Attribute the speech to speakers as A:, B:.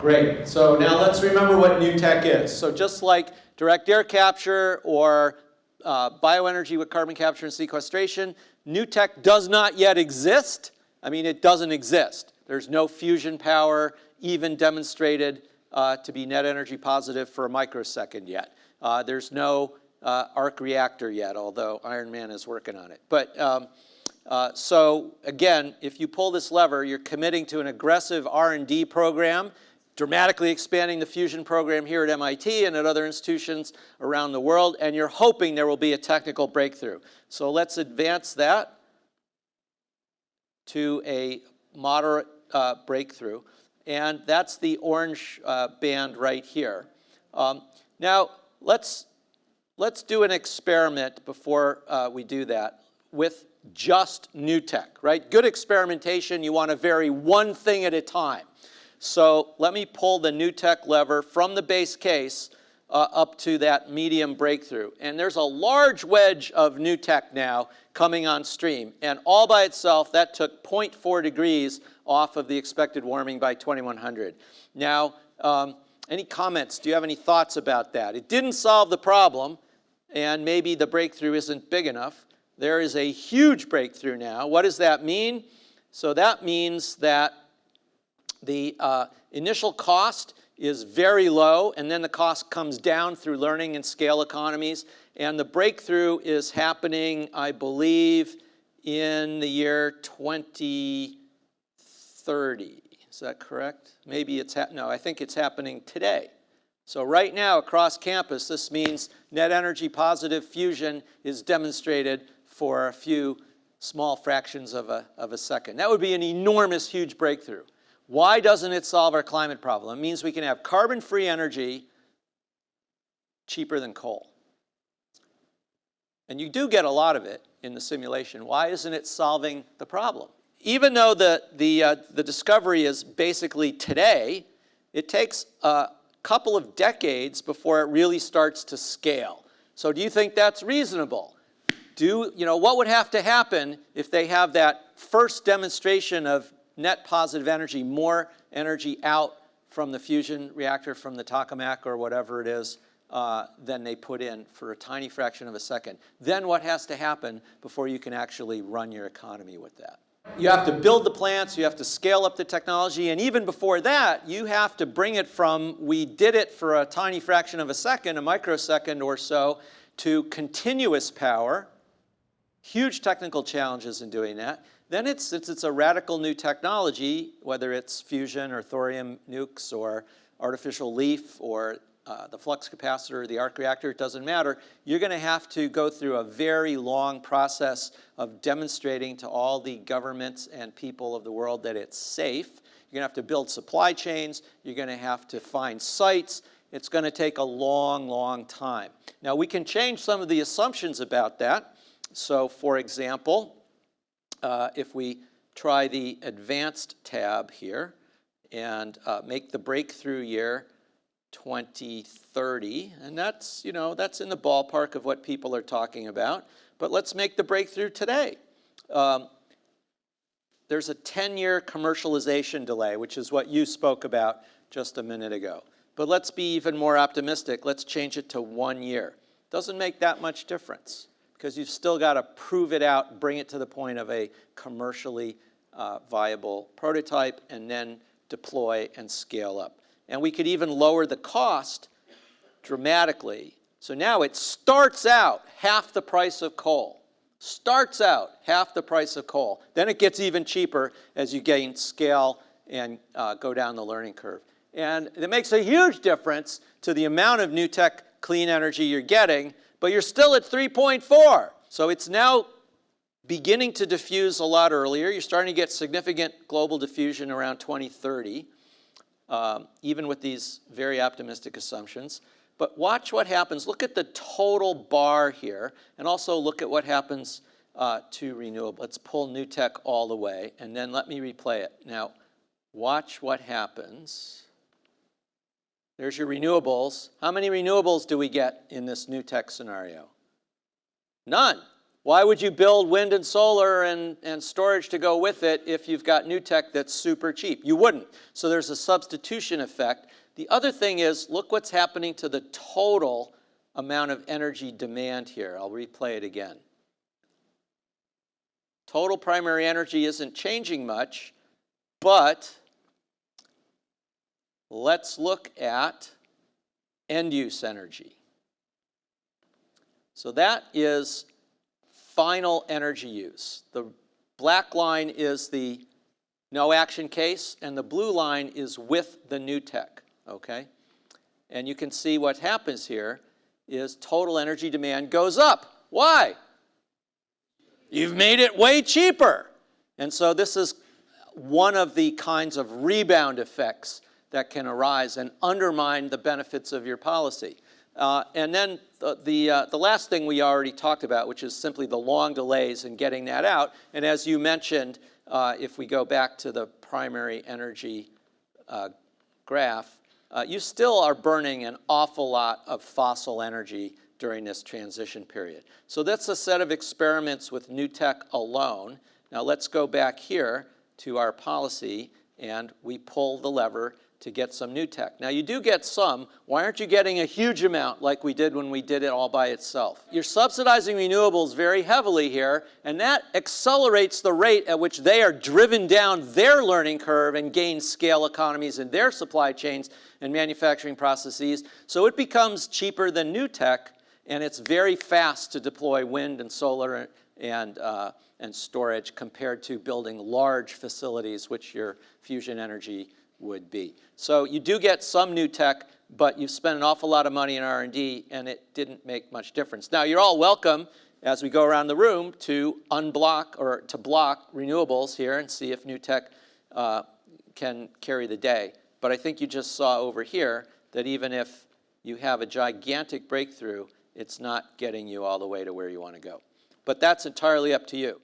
A: Great. So now let's remember what new tech is. So just like direct air capture or uh, bioenergy with carbon capture and sequestration, new tech does not yet exist. I mean, it doesn't exist. There's no fusion power even demonstrated uh, to be net energy positive for a microsecond yet. Uh, there's no uh, arc reactor yet, although Iron Man is working on it. But um, uh, so again, if you pull this lever, you're committing to an aggressive R&D program dramatically expanding the fusion program here at MIT and at other institutions around the world, and you're hoping there will be a technical breakthrough. So let's advance that to a moderate uh, breakthrough. And that's the orange uh, band right here. Um, now, let's, let's do an experiment before uh, we do that with just new tech, right? Good experimentation, you want to vary one thing at a time. So let me pull the new tech lever from the base case uh, up to that medium breakthrough. And there's a large wedge of new tech now coming on stream. And all by itself, that took 0.4 degrees off of the expected warming by 2100. Now, um, any comments? Do you have any thoughts about that? It didn't solve the problem, and maybe the breakthrough isn't big enough. There is a huge breakthrough now. What does that mean? So that means that the uh, initial cost is very low, and then the cost comes down through learning and scale economies. And the breakthrough is happening, I believe, in the year 2030. Is that correct? Maybe it's, no, I think it's happening today. So right now across campus, this means net energy positive fusion is demonstrated for a few small fractions of a, of a second. That would be an enormous, huge breakthrough. Why doesn't it solve our climate problem? It means we can have carbon-free energy cheaper than coal. And you do get a lot of it in the simulation. Why isn't it solving the problem? Even though the, the, uh, the discovery is basically today, it takes a couple of decades before it really starts to scale. So do you think that's reasonable? Do, you know, what would have to happen if they have that first demonstration of net positive energy, more energy out from the fusion reactor, from the tokamak or whatever it is, uh, than they put in for a tiny fraction of a second. Then what has to happen before you can actually run your economy with that? You have to build the plants, you have to scale up the technology, and even before that, you have to bring it from, we did it for a tiny fraction of a second, a microsecond or so, to continuous power. Huge technical challenges in doing that. Then it's, since it's a radical new technology, whether it's fusion or thorium nukes or artificial leaf or uh, the flux capacitor or the arc reactor, it doesn't matter. You're going to have to go through a very long process of demonstrating to all the governments and people of the world that it's safe. You're going to have to build supply chains. You're going to have to find sites. It's going to take a long, long time. Now, we can change some of the assumptions about that. So, for example, uh, if we try the advanced tab here and uh, make the breakthrough year 2030, and that's, you know, that's in the ballpark of what people are talking about, but let's make the breakthrough today. Um, there's a 10-year commercialization delay, which is what you spoke about just a minute ago. But let's be even more optimistic. Let's change it to one year. Doesn't make that much difference because you've still got to prove it out, bring it to the point of a commercially uh, viable prototype, and then deploy and scale up. And we could even lower the cost dramatically. So now it starts out half the price of coal. Starts out half the price of coal. Then it gets even cheaper as you gain scale and uh, go down the learning curve. And it makes a huge difference to the amount of new tech clean energy you're getting but you're still at 3.4. So it's now beginning to diffuse a lot earlier. You're starting to get significant global diffusion around 2030, um, even with these very optimistic assumptions. But watch what happens. Look at the total bar here, and also look at what happens uh, to renewable. Let's pull new tech all the way, and then let me replay it. Now, watch what happens. There's your renewables. How many renewables do we get in this new tech scenario? None. Why would you build wind and solar and, and storage to go with it if you've got new tech that's super cheap? You wouldn't. So there's a substitution effect. The other thing is, look what's happening to the total amount of energy demand here. I'll replay it again. Total primary energy isn't changing much, but let's look at end-use energy. So that is final energy use. The black line is the no action case, and the blue line is with the new tech, okay? And you can see what happens here is total energy demand goes up. Why? You've made it way cheaper. And so this is one of the kinds of rebound effects that can arise and undermine the benefits of your policy. Uh, and then the, the, uh, the, last thing we already talked about, which is simply the long delays in getting that out. And as you mentioned, uh, if we go back to the primary energy uh, graph, uh, you still are burning an awful lot of fossil energy during this transition period. So that's a set of experiments with new tech alone. Now let's go back here to our policy and we pull the lever to get some new tech. Now you do get some. Why aren't you getting a huge amount like we did when we did it all by itself? You're subsidizing renewables very heavily here, and that accelerates the rate at which they are driven down their learning curve and gain scale economies in their supply chains and manufacturing processes. So it becomes cheaper than new tech, and it's very fast to deploy wind and solar and, uh, and storage compared to building large facilities, which your fusion energy would be. So you do get some new tech, but you've spent an awful lot of money in R&D and it didn't make much difference. Now you're all welcome as we go around the room to unblock or to block renewables here and see if new tech uh, can carry the day. But I think you just saw over here that even if you have a gigantic breakthrough, it's not getting you all the way to where you want to go. But that's entirely up to you.